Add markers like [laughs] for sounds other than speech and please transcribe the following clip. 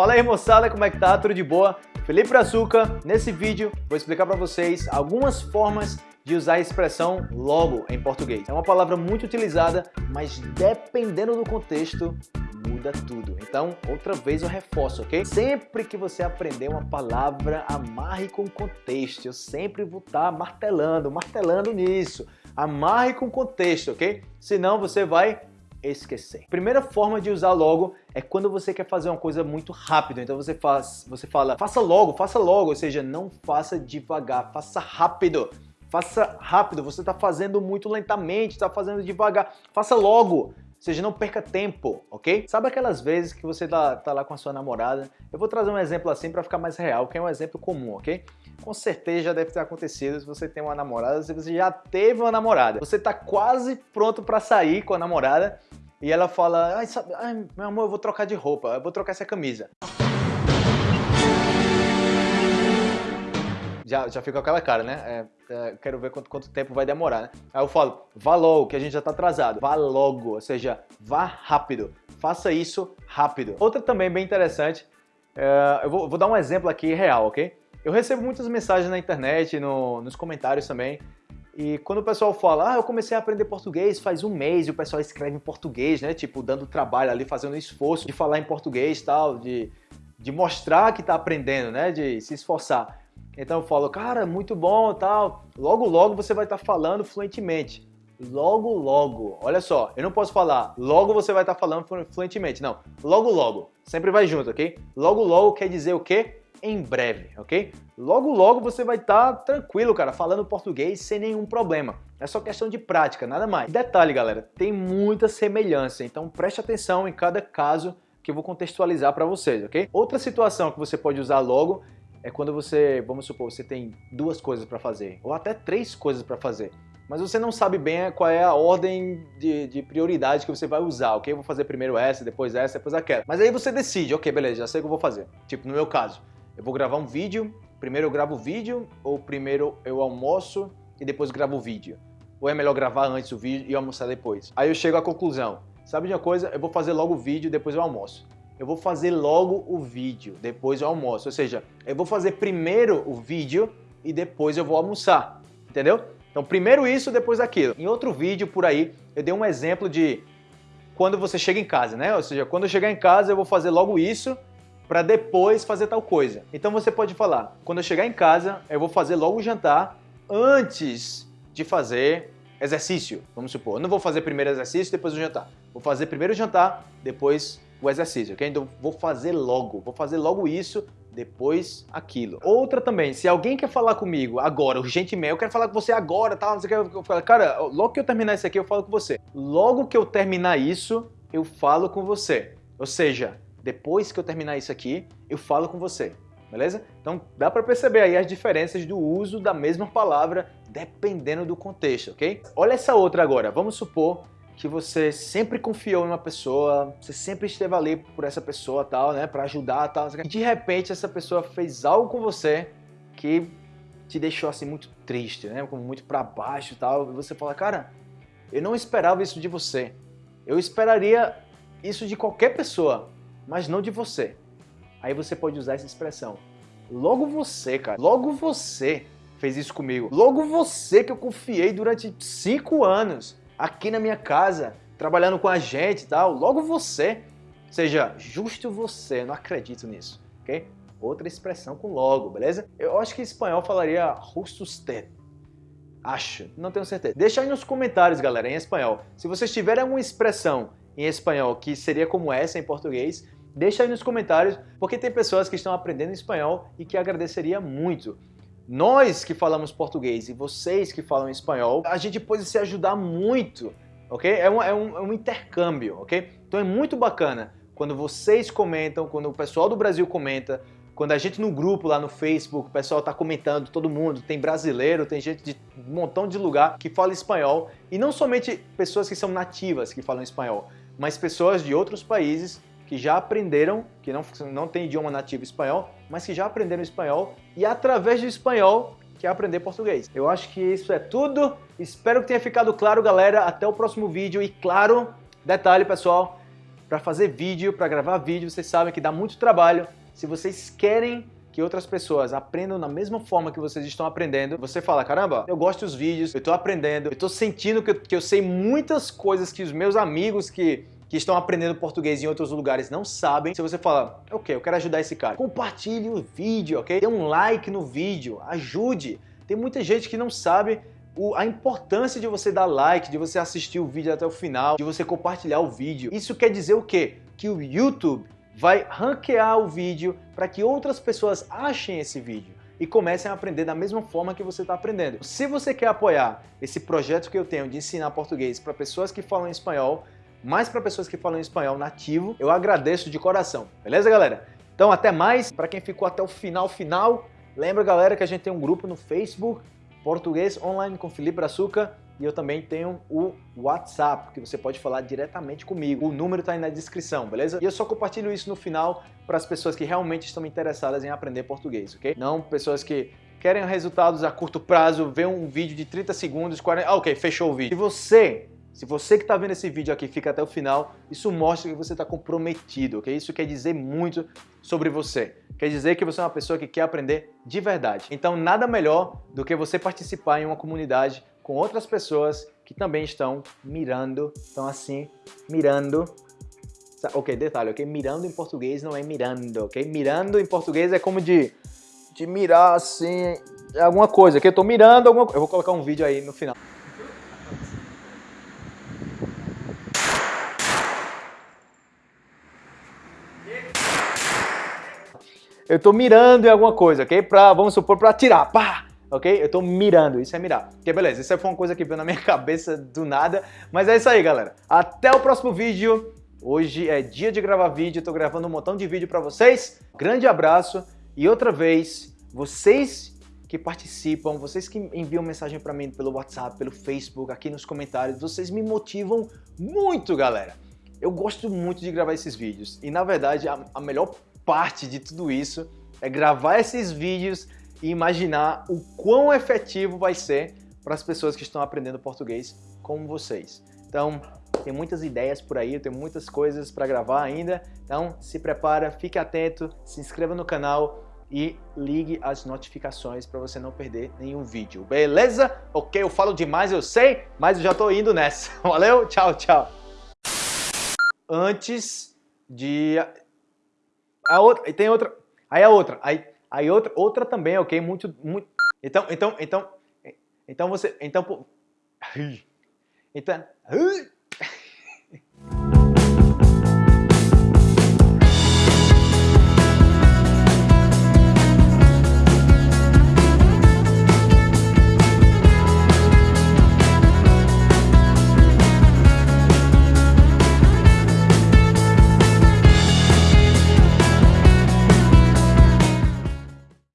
Fala aí moçada, como é que tá? Tudo de boa? Felipe Açúcar. Nesse vídeo vou explicar para vocês algumas formas de usar a expressão logo em português. É uma palavra muito utilizada, mas dependendo do contexto, muda tudo. Então, outra vez eu reforço, ok? Sempre que você aprender uma palavra, amarre com contexto. Eu sempre vou estar tá martelando, martelando nisso. Amarre com contexto, ok? Senão você vai esquecer. Primeira forma de usar logo é quando você quer fazer uma coisa muito rápido. Então você faz, você fala, faça logo, faça logo, ou seja, não faça devagar, faça rápido. Faça rápido, você está fazendo muito lentamente, está fazendo devagar. Faça logo, seja, não perca tempo, ok? Sabe aquelas vezes que você tá, tá lá com a sua namorada? Eu vou trazer um exemplo assim para ficar mais real, que é um exemplo comum, ok? Com certeza já deve ter acontecido se você tem uma namorada, se você já teve uma namorada. Você está quase pronto para sair com a namorada e ela fala, ai, sabe, ai, meu amor, eu vou trocar de roupa, eu vou trocar essa camisa. Já, já fica com aquela cara, né? É, é, quero ver quanto, quanto tempo vai demorar, né? Aí eu falo, vá logo, que a gente já tá atrasado. Vá logo, ou seja, vá rápido. Faça isso rápido. Outra também bem interessante, é, eu vou, vou, dar um exemplo aqui real, ok? Eu recebo muitas mensagens na internet, no, nos comentários também, e quando o pessoal fala, ah, eu comecei a aprender português faz um mês, e o pessoal escreve em português, né? Tipo, dando trabalho ali, fazendo esforço de falar em português tal, de, de mostrar que tá aprendendo, né? De se esforçar. Então eu falo, cara, muito bom tal. Logo, logo você vai estar tá falando fluentemente. Logo, logo. Olha só, eu não posso falar logo você vai estar tá falando fluentemente. Não, logo, logo. Sempre vai junto, ok? Logo, logo quer dizer o quê? Em breve, ok? Logo, logo você vai estar tá tranquilo, cara, falando português sem nenhum problema. É só questão de prática, nada mais. Detalhe, galera, tem muita semelhança, então preste atenção em cada caso que eu vou contextualizar para vocês, ok? Outra situação que você pode usar logo é quando você, vamos supor, você tem duas coisas para fazer, ou até três coisas para fazer, mas você não sabe bem qual é a ordem de, de, prioridade que você vai usar, ok? Eu vou fazer primeiro essa, depois essa, depois aquela. Mas aí você decide, ok, beleza, já sei o que eu vou fazer. Tipo, no meu caso, eu vou gravar um vídeo, primeiro eu gravo o vídeo, ou primeiro eu almoço e depois gravo o vídeo. Ou é melhor gravar antes o vídeo e almoçar depois. Aí eu chego à conclusão, sabe de uma coisa? Eu vou fazer logo o vídeo e depois eu almoço eu vou fazer logo o vídeo, depois eu almoço. Ou seja, eu vou fazer primeiro o vídeo e depois eu vou almoçar, entendeu? Então primeiro isso, depois aquilo. Em outro vídeo por aí, eu dei um exemplo de quando você chega em casa, né? Ou seja, quando eu chegar em casa eu vou fazer logo isso para depois fazer tal coisa. Então você pode falar, quando eu chegar em casa eu vou fazer logo o jantar antes de fazer exercício, vamos supor. Eu não vou fazer primeiro exercício, depois o jantar. Vou fazer primeiro o jantar, depois o exercício, ok? Então vou fazer logo, vou fazer logo isso, depois aquilo. Outra também, se alguém quer falar comigo agora, urgentemente, eu quero falar com você agora, tal, não sei o que, eu falo, cara, logo que eu terminar isso aqui, eu falo com você. Logo que eu terminar isso, eu falo com você. Ou seja, depois que eu terminar isso aqui, eu falo com você. Beleza? Então dá para perceber aí as diferenças do uso da mesma palavra dependendo do contexto, ok? Olha essa outra agora. Vamos supor que você sempre confiou em uma pessoa, você sempre esteve ali por essa pessoa tal, né, para ajudar tal, e de repente essa pessoa fez algo com você que te deixou assim muito triste, né, como muito para baixo tal, e você fala, cara, eu não esperava isso de você. Eu esperaria isso de qualquer pessoa, mas não de você. Aí você pode usar essa expressão. Logo você, cara, logo você fez isso comigo. Logo você que eu confiei durante cinco anos aqui na minha casa, trabalhando com a gente e tal, logo você, seja justo você, não acredito nisso, ok? Outra expressão com logo, beleza? Eu acho que em espanhol falaria justo usted. Acho, não tenho certeza. Deixa aí nos comentários, galera, em espanhol. Se vocês tiverem alguma expressão em espanhol que seria como essa em português, deixa aí nos comentários, porque tem pessoas que estão aprendendo espanhol e que agradeceria muito nós que falamos português e vocês que falam espanhol, a gente pode se ajudar muito, ok? É um, é um, é um intercâmbio, ok? Então é muito bacana quando vocês comentam, quando o pessoal do Brasil comenta, quando a gente no grupo lá no Facebook, o pessoal tá comentando, todo mundo, tem brasileiro, tem gente de um montão de lugar que fala espanhol, e não somente pessoas que são nativas que falam espanhol, mas pessoas de outros países que já aprenderam, que não, não tem idioma nativo espanhol, mas que já aprenderam espanhol e através do espanhol que aprender português. Eu acho que isso é tudo. Espero que tenha ficado claro, galera. Até o próximo vídeo. E claro, detalhe, pessoal, para fazer vídeo, para gravar vídeo, vocês sabem que dá muito trabalho. Se vocês querem que outras pessoas aprendam da mesma forma que vocês estão aprendendo, você fala, caramba, eu gosto dos vídeos, eu estou aprendendo, eu estou sentindo que eu, que eu sei muitas coisas que os meus amigos que que estão aprendendo português em outros lugares não sabem. Se você fala, ok, eu quero ajudar esse cara, compartilhe o vídeo, ok? Dê um like no vídeo, ajude. Tem muita gente que não sabe a importância de você dar like, de você assistir o vídeo até o final, de você compartilhar o vídeo. Isso quer dizer o quê? Que o YouTube vai ranquear o vídeo para que outras pessoas achem esse vídeo e comecem a aprender da mesma forma que você está aprendendo. Se você quer apoiar esse projeto que eu tenho de ensinar português para pessoas que falam espanhol, mais para pessoas que falam espanhol nativo, eu agradeço de coração. Beleza, galera? Então, até mais. Para quem ficou até o final, final, lembra, galera, que a gente tem um grupo no Facebook, Português Online com Felipe Açúcar, e eu também tenho o WhatsApp, que você pode falar diretamente comigo. O número está aí na descrição, beleza? E eu só compartilho isso no final para as pessoas que realmente estão interessadas em aprender português, ok? Não pessoas que querem resultados a curto prazo, ver um vídeo de 30 segundos, 40... Ah, ok, fechou o vídeo. Se você se você que está vendo esse vídeo aqui fica até o final, isso mostra que você está comprometido, ok? Isso quer dizer muito sobre você. Quer dizer que você é uma pessoa que quer aprender de verdade. Então nada melhor do que você participar em uma comunidade com outras pessoas que também estão mirando, estão assim, mirando Ok, detalhe, ok? Mirando em português não é mirando, ok? Mirando em português é como de, de mirar assim, alguma coisa, ok? Eu tô mirando alguma coisa. Eu vou colocar um vídeo aí no final. Eu estou mirando em alguma coisa, ok? Pra, vamos supor, para atirar, pá! Ok? Eu estou mirando, isso é mirar. Ok, beleza, isso foi uma coisa que veio na minha [laughs] cabeça do nada, mas é isso aí, galera. Até o próximo vídeo. Hoje é dia de gravar vídeo, estou gravando um montão de vídeo para vocês. Grande abraço e outra vez, vocês que participam, vocês que enviam mensagem para mim pelo WhatsApp, pelo Facebook, aqui nos comentários, vocês me motivam muito, galera. Eu gosto muito de gravar esses vídeos e, na verdade, a, a melhor parte de tudo isso é gravar esses vídeos e imaginar o quão efetivo vai ser para as pessoas que estão aprendendo português como vocês. Então, tem muitas ideias por aí, tem muitas coisas para gravar ainda, então se prepara, fique atento, se inscreva no canal e ligue as notificações para você não perder nenhum vídeo, beleza? Ok, eu falo demais, eu sei, mas eu já estou indo nessa. [laughs] Valeu, tchau, tchau. Antes de a outra, e tem outra, aí a outra, aí, aí outra, outra também, ok? Muito, muito, então, então, então, então você, então, [laughs] então,